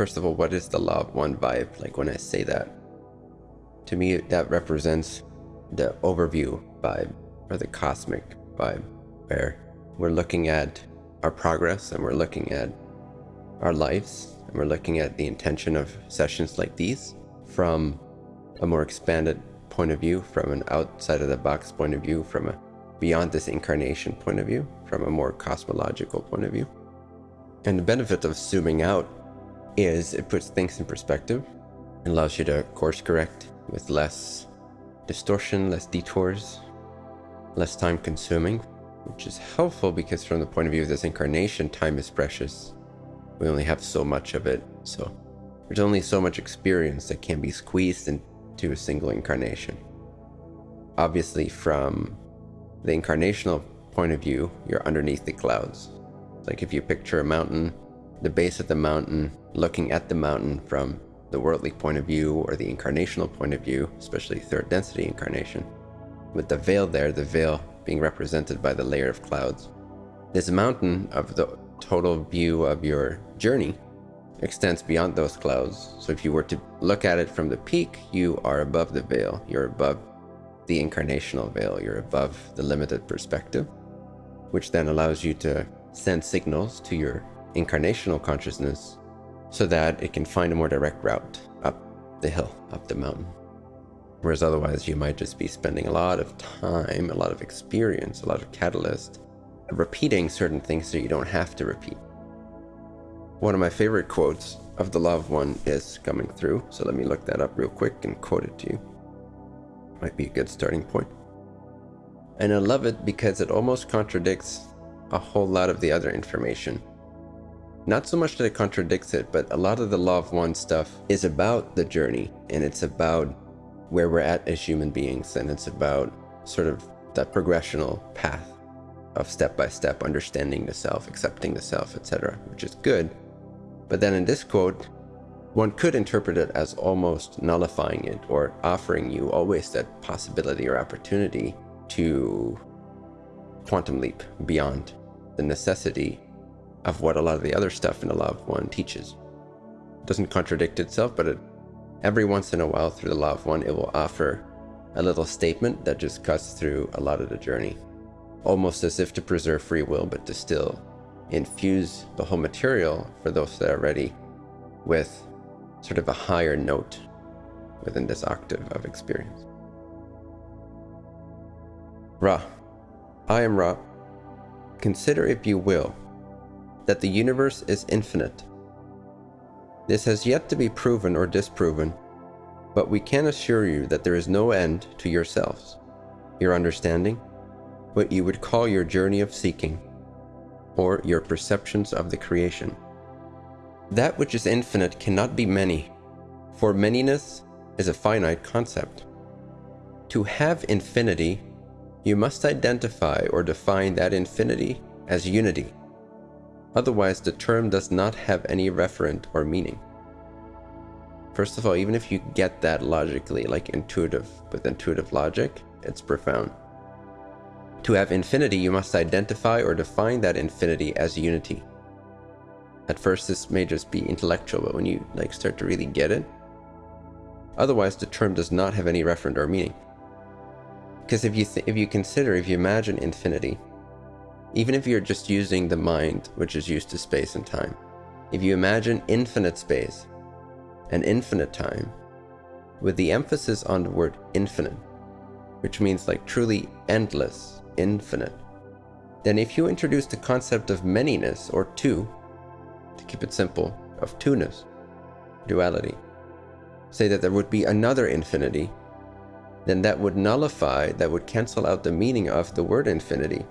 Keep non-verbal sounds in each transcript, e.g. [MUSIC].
first of all, what is the law of one vibe? Like when I say that, to me, that represents the overview vibe or the cosmic vibe, where we're looking at our progress and we're looking at our lives and we're looking at the intention of sessions like these from a more expanded point of view, from an outside of the box point of view, from a beyond this incarnation point of view, from a more cosmological point of view. And the benefit of zooming out is it puts things in perspective and allows you to course correct with less distortion, less detours, less time consuming, which is helpful because from the point of view of this incarnation, time is precious. We only have so much of it, so there's only so much experience that can be squeezed into a single incarnation. Obviously, from the incarnational point of view, you're underneath the clouds. Like if you picture a mountain, the base of the mountain, looking at the mountain from the worldly point of view or the incarnational point of view, especially third density incarnation. With the veil there, the veil being represented by the layer of clouds. This mountain of the total view of your journey extends beyond those clouds. So if you were to look at it from the peak, you are above the veil. You're above the incarnational veil. You're above the limited perspective, which then allows you to send signals to your incarnational consciousness so that it can find a more direct route up the hill, up the mountain. Whereas otherwise you might just be spending a lot of time, a lot of experience, a lot of catalyst, repeating certain things that you don't have to repeat. One of my favorite quotes of the of One is coming through, so let me look that up real quick and quote it to you. Might be a good starting point. And I love it because it almost contradicts a whole lot of the other information not so much that it contradicts it, but a lot of the Law of One stuff is about the journey and it's about where we're at as human beings and it's about sort of that progressional path of step by step understanding the self, accepting the self, etc., which is good. But then in this quote, one could interpret it as almost nullifying it or offering you always that possibility or opportunity to quantum leap beyond the necessity of what a lot of the other stuff in the Law of One teaches. It doesn't contradict itself, but it, every once in a while through the Law of One, it will offer a little statement that just cuts through a lot of the journey. Almost as if to preserve free will, but to still infuse the whole material for those that are ready with sort of a higher note within this octave of experience. Ra. I am Ra. Consider, if you will, that the universe is infinite. This has yet to be proven or disproven, but we can assure you that there is no end to yourselves, your understanding, what you would call your journey of seeking, or your perceptions of the creation. That which is infinite cannot be many, for manyness is a finite concept. To have infinity, you must identify or define that infinity as unity. Otherwise, the term does not have any referent or meaning. First of all, even if you get that logically, like intuitive, with intuitive logic, it's profound. To have infinity, you must identify or define that infinity as unity. At first, this may just be intellectual, but when you like start to really get it, otherwise the term does not have any referent or meaning. Because if you if you consider, if you imagine infinity, even if you're just using the mind, which is used to space and time, if you imagine infinite space and infinite time, with the emphasis on the word infinite, which means like truly endless, infinite, then if you introduce the concept of manyness or two, to keep it simple, of two-ness, duality, say that there would be another infinity, then that would nullify, that would cancel out the meaning of the word infinity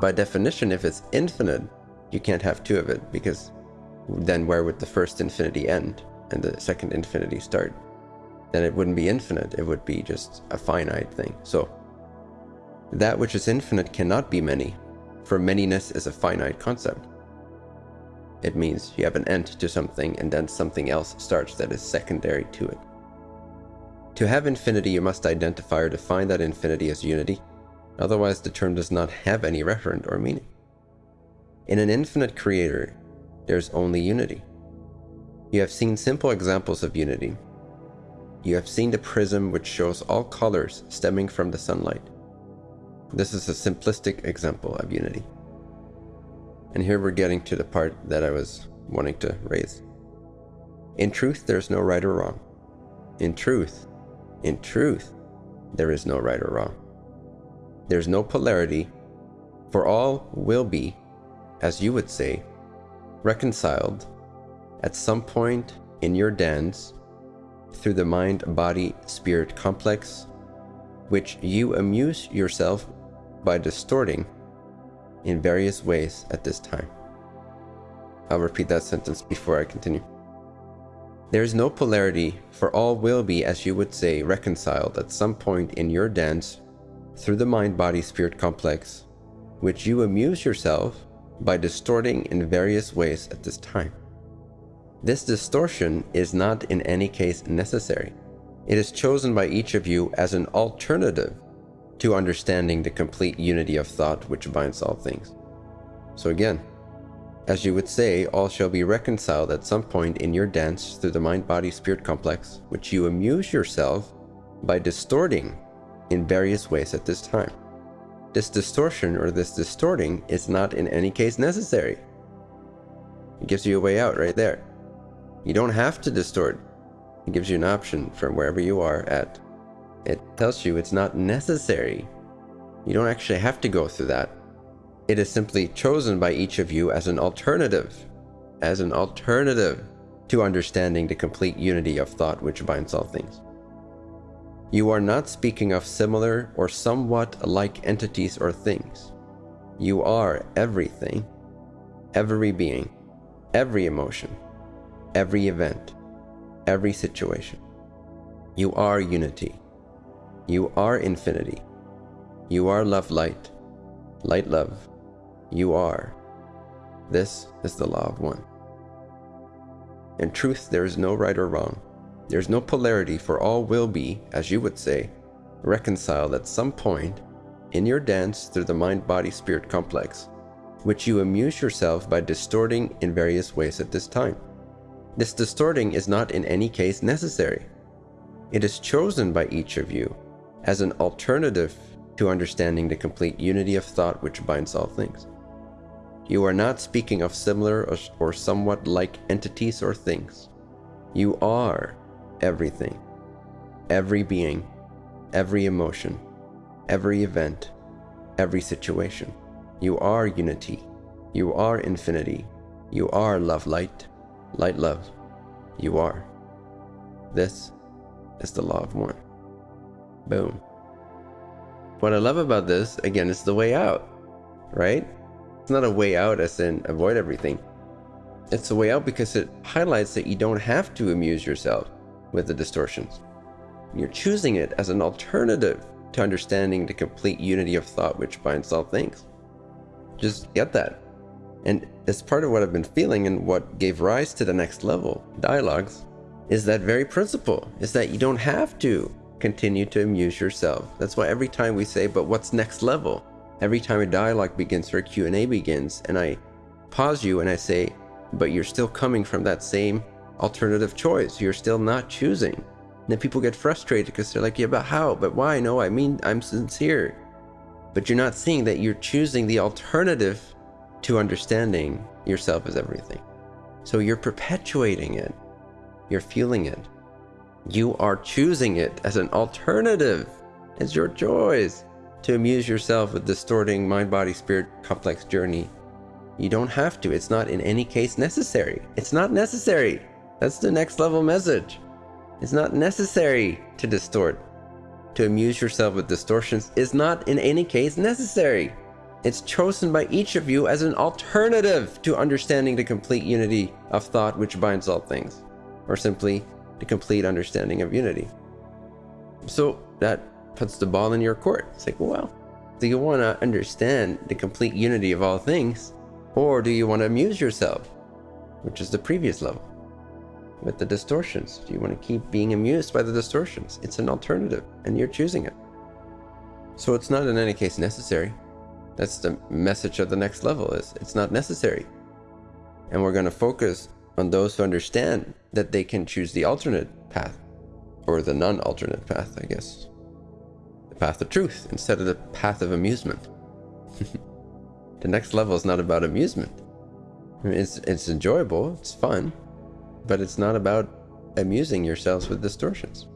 by definition, if it's infinite, you can't have two of it because then where would the first infinity end and the second infinity start? Then it wouldn't be infinite, it would be just a finite thing. So that which is infinite cannot be many, for manyness is a finite concept. It means you have an end to something and then something else starts that is secondary to it. To have infinity, you must identify or define that infinity as unity, Otherwise, the term does not have any referent or meaning. In an infinite creator, there's only unity. You have seen simple examples of unity. You have seen the prism which shows all colors stemming from the sunlight. This is a simplistic example of unity. And here we're getting to the part that I was wanting to raise. In truth, there's no right or wrong. In truth, in truth, there is no right or wrong. There's no polarity, for all will be, as you would say, reconciled at some point in your dance through the mind body spirit complex, which you amuse yourself by distorting in various ways at this time. I'll repeat that sentence before I continue. There is no polarity, for all will be, as you would say, reconciled at some point in your dance through the mind body spirit complex, which you amuse yourself by distorting in various ways at this time. This distortion is not in any case necessary. It is chosen by each of you as an alternative to understanding the complete unity of thought which binds all things. So again, as you would say, all shall be reconciled at some point in your dance through the mind-body-spirit complex, which you amuse yourself by distorting in various ways at this time. This distortion or this distorting is not in any case necessary. It gives you a way out right there. You don't have to distort. It gives you an option from wherever you are at. It tells you it's not necessary. You don't actually have to go through that. It is simply chosen by each of you as an alternative, as an alternative to understanding the complete unity of thought which binds all things. You are not speaking of similar or somewhat alike entities or things. You are everything, every being, every emotion, every event, every situation. You are unity. You are infinity. You are love light, light love. You are. This is the law of one. In truth, there is no right or wrong. There is no polarity, for all will be, as you would say, reconciled at some point in your dance through the mind-body-spirit complex, which you amuse yourself by distorting in various ways at this time. This distorting is not in any case necessary. It is chosen by each of you as an alternative to understanding the complete unity of thought which binds all things. You are not speaking of similar or, or somewhat like entities or things. You are everything, every being, every emotion, every event, every situation. You are unity. You are infinity. You are love light. Light love, you are. This is the law of one. Boom. What I love about this, again, is the way out, right? It's not a way out as in avoid everything. It's a way out because it highlights that you don't have to amuse yourself with the distortions. You're choosing it as an alternative to understanding the complete unity of thought which binds all things. Just get that. And as part of what I've been feeling and what gave rise to the next level dialogues is that very principle is that you don't have to continue to amuse yourself. That's why every time we say, but what's next level? Every time a dialogue begins or a Q&A begins and I pause you and I say, but you're still coming from that same alternative choice. You're still not choosing. And then people get frustrated because they're like, yeah, but how? But why? No, I mean, I'm sincere. But you're not seeing that you're choosing the alternative to understanding yourself as everything. So you're perpetuating it. You're feeling it. You are choosing it as an alternative. It's your choice to amuse yourself with distorting mind body spirit complex journey. You don't have to. It's not in any case necessary. It's not necessary. That's the next level message. It's not necessary to distort. To amuse yourself with distortions is not in any case necessary. It's chosen by each of you as an alternative to understanding the complete unity of thought which binds all things, or simply the complete understanding of unity. So that puts the ball in your court. It's like, well, do you want to understand the complete unity of all things, or do you want to amuse yourself, which is the previous level, with the distortions? Do you want to keep being amused by the distortions? It's an alternative, and you're choosing it. So it's not in any case necessary. That's the message of the next level is it's not necessary. And we're going to focus on those who understand that they can choose the alternate path, or the non-alternate path, I guess. The path of truth instead of the path of amusement. [LAUGHS] the next level is not about amusement. I mean, it's, it's enjoyable, it's fun, but it's not about amusing yourselves with distortions.